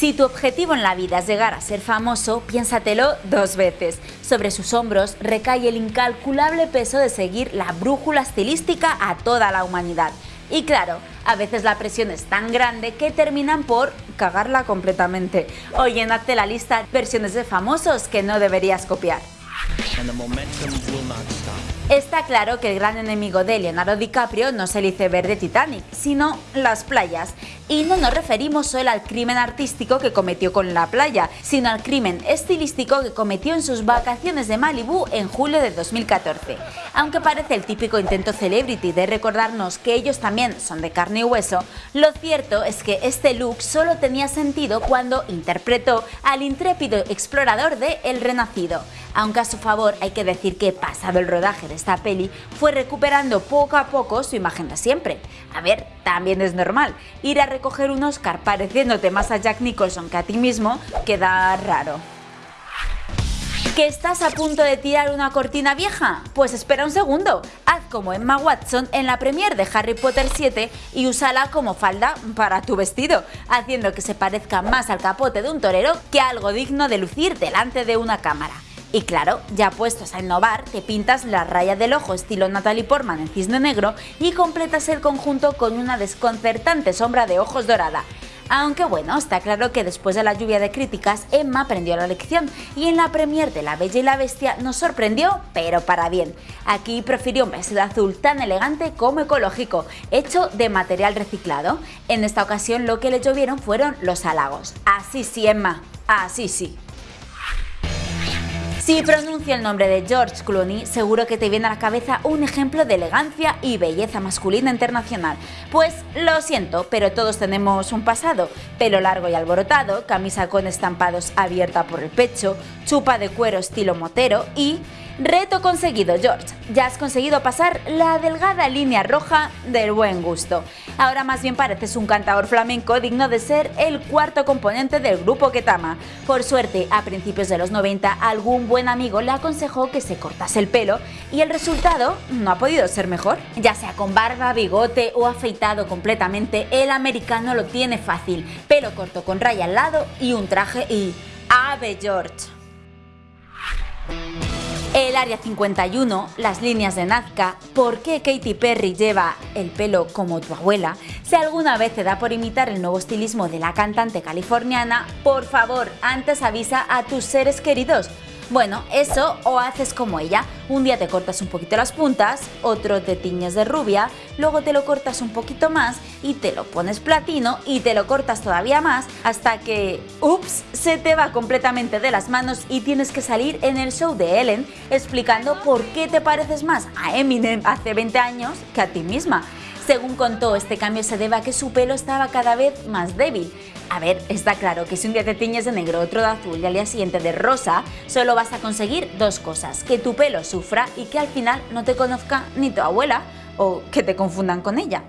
Si tu objetivo en la vida es llegar a ser famoso, piénsatelo dos veces. Sobre sus hombros recae el incalculable peso de seguir la brújula estilística a toda la humanidad. Y claro, a veces la presión es tan grande que terminan por cagarla completamente o llenarte la lista de versiones de famosos que no deberías copiar. Está claro que el gran enemigo de Leonardo DiCaprio no es el iceberg de Titanic, sino las playas. Y no nos referimos solo al crimen artístico que cometió con la playa, sino al crimen estilístico que cometió en sus vacaciones de Malibu en julio de 2014. Aunque parece el típico intento celebrity de recordarnos que ellos también son de carne y hueso, lo cierto es que este look solo tenía sentido cuando interpretó al intrépido explorador de El Renacido. Aunque a su favor hay que decir que pasado el rodaje de esta peli fue recuperando poco a poco su imagen de siempre. A ver, también es normal, ir a recoger un Oscar pareciéndote más a Jack Nicholson que a ti mismo queda raro. ¿Que estás a punto de tirar una cortina vieja? Pues espera un segundo, haz como Emma Watson en la premiere de Harry Potter 7 y úsala como falda para tu vestido, haciendo que se parezca más al capote de un torero que algo digno de lucir delante de una cámara. Y claro, ya puestos a innovar, te pintas la raya del ojo estilo Natalie Portman en cisne negro y completas el conjunto con una desconcertante sombra de ojos dorada. Aunque bueno, está claro que después de la lluvia de críticas, Emma aprendió la lección y en la premier de La Bella y la Bestia nos sorprendió, pero para bien. Aquí prefirió un vestido azul tan elegante como ecológico, hecho de material reciclado. En esta ocasión lo que le llovieron fueron los halagos. Así sí, Emma, así sí. Si pronuncio el nombre de George Clooney, seguro que te viene a la cabeza un ejemplo de elegancia y belleza masculina internacional. Pues lo siento, pero todos tenemos un pasado. Pelo largo y alborotado, camisa con estampados abierta por el pecho, chupa de cuero estilo motero y Reto conseguido, George. Ya has conseguido pasar la delgada línea roja del buen gusto. Ahora más bien pareces un cantador flamenco digno de ser el cuarto componente del grupo Ketama. Por suerte, a principios de los 90, algún buen amigo le aconsejó que se cortase el pelo y el resultado no ha podido ser mejor. Ya sea con barba, bigote o afeitado completamente, el americano lo tiene fácil. Pelo corto con raya al lado y un traje y... ¡Ave George! Área 51, las líneas de Nazca, por qué Katy Perry lleva el pelo como tu abuela, si alguna vez te da por imitar el nuevo estilismo de la cantante californiana, por favor, antes avisa a tus seres queridos. Bueno, eso o haces como ella, un día te cortas un poquito las puntas, otro te tiñes de rubia, luego te lo cortas un poquito más y te lo pones platino y te lo cortas todavía más hasta que, ups, se te va completamente de las manos y tienes que salir en el show de Ellen explicando por qué te pareces más a Eminem hace 20 años que a ti misma. Según contó, este cambio se debe a que su pelo estaba cada vez más débil. A ver, está claro que si un día te tiñes de negro, otro de azul y al día siguiente de rosa, solo vas a conseguir dos cosas, que tu pelo sufra y que al final no te conozca ni tu abuela o que te confundan con ella.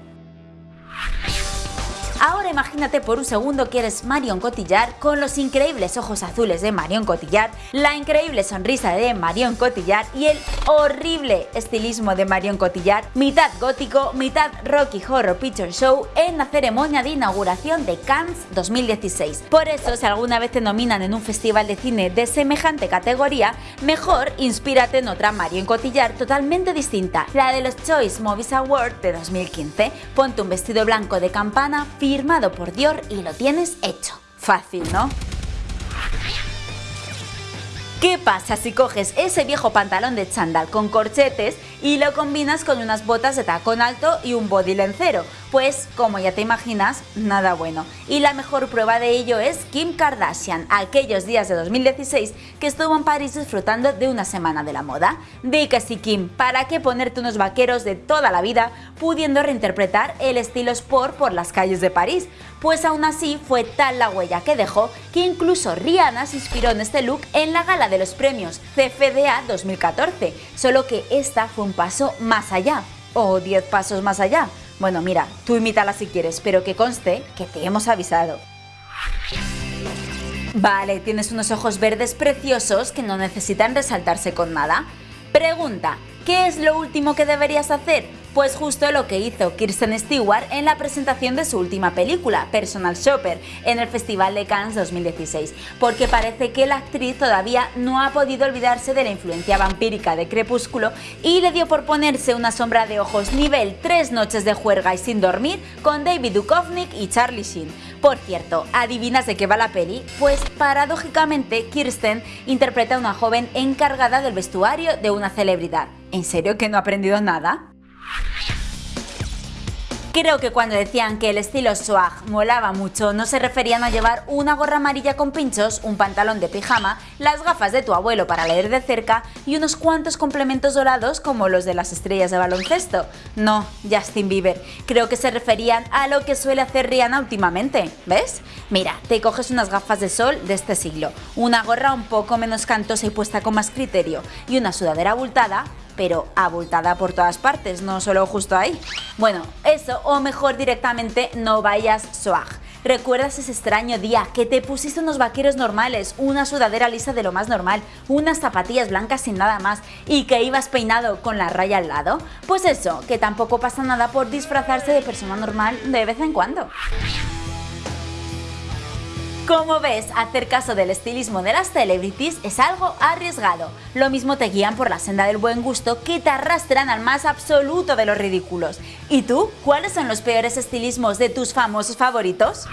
Ahora imagínate por un segundo que eres Marion Cotillard con los increíbles ojos azules de Marion Cotillard, la increíble sonrisa de Marion Cotillard y el horrible estilismo de Marion Cotillard, mitad gótico, mitad Rocky Horror Picture Show en la ceremonia de inauguración de Cannes 2016. Por eso, si alguna vez te nominan en un festival de cine de semejante categoría, mejor inspírate en otra Marion Cotillard totalmente distinta, la de los Choice Movies Awards de 2015. Ponte un vestido blanco de campana, firmado por Dior y lo tienes hecho. Fácil, ¿no? ¿Qué pasa si coges ese viejo pantalón de chándal con corchetes y lo combinas con unas botas de tacón alto y un body lencero? Pues, como ya te imaginas, nada bueno. Y la mejor prueba de ello es Kim Kardashian, aquellos días de 2016 que estuvo en París disfrutando de una semana de la moda. Di que Kim, ¿para qué ponerte unos vaqueros de toda la vida pudiendo reinterpretar el estilo sport por las calles de París? Pues aún así fue tal la huella que dejó que incluso Rihanna se inspiró en este look en la gala de los premios CFDA 2014, solo que esta fue un paso más allá, o 10 pasos más allá. Bueno, mira, tú imítala si quieres, pero que conste que te hemos avisado. Vale, tienes unos ojos verdes preciosos que no necesitan resaltarse con nada. Pregunta, ¿qué es lo último que deberías hacer? Pues justo lo que hizo Kirsten Stewart en la presentación de su última película, Personal Shopper, en el Festival de Cannes 2016, porque parece que la actriz todavía no ha podido olvidarse de la influencia vampírica de Crepúsculo y le dio por ponerse una sombra de ojos nivel 3 noches de juerga y sin dormir con David Duchovny y Charlie Sheen. Por cierto, ¿adivinas de qué va la peli? Pues paradójicamente Kirsten interpreta a una joven encargada del vestuario de una celebridad. ¿En serio que no ha aprendido nada? Creo que cuando decían que el estilo swag molaba mucho no se referían a llevar una gorra amarilla con pinchos, un pantalón de pijama, las gafas de tu abuelo para leer de cerca y unos cuantos complementos dorados como los de las estrellas de baloncesto. No, Justin Bieber, creo que se referían a lo que suele hacer Rihanna últimamente, ¿ves? Mira, te coges unas gafas de sol de este siglo, una gorra un poco menos cantosa y puesta con más criterio y una sudadera abultada, pero abultada por todas partes, no solo justo ahí. Bueno, eso o mejor directamente no vayas swag. ¿Recuerdas ese extraño día que te pusiste unos vaqueros normales, una sudadera lisa de lo más normal, unas zapatillas blancas sin nada más y que ibas peinado con la raya al lado? Pues eso, que tampoco pasa nada por disfrazarse de persona normal de vez en cuando. Como ves, hacer caso del estilismo de las celebrities es algo arriesgado. Lo mismo te guían por la senda del buen gusto que te arrastran al más absoluto de los ridículos. ¿Y tú? ¿Cuáles son los peores estilismos de tus famosos favoritos?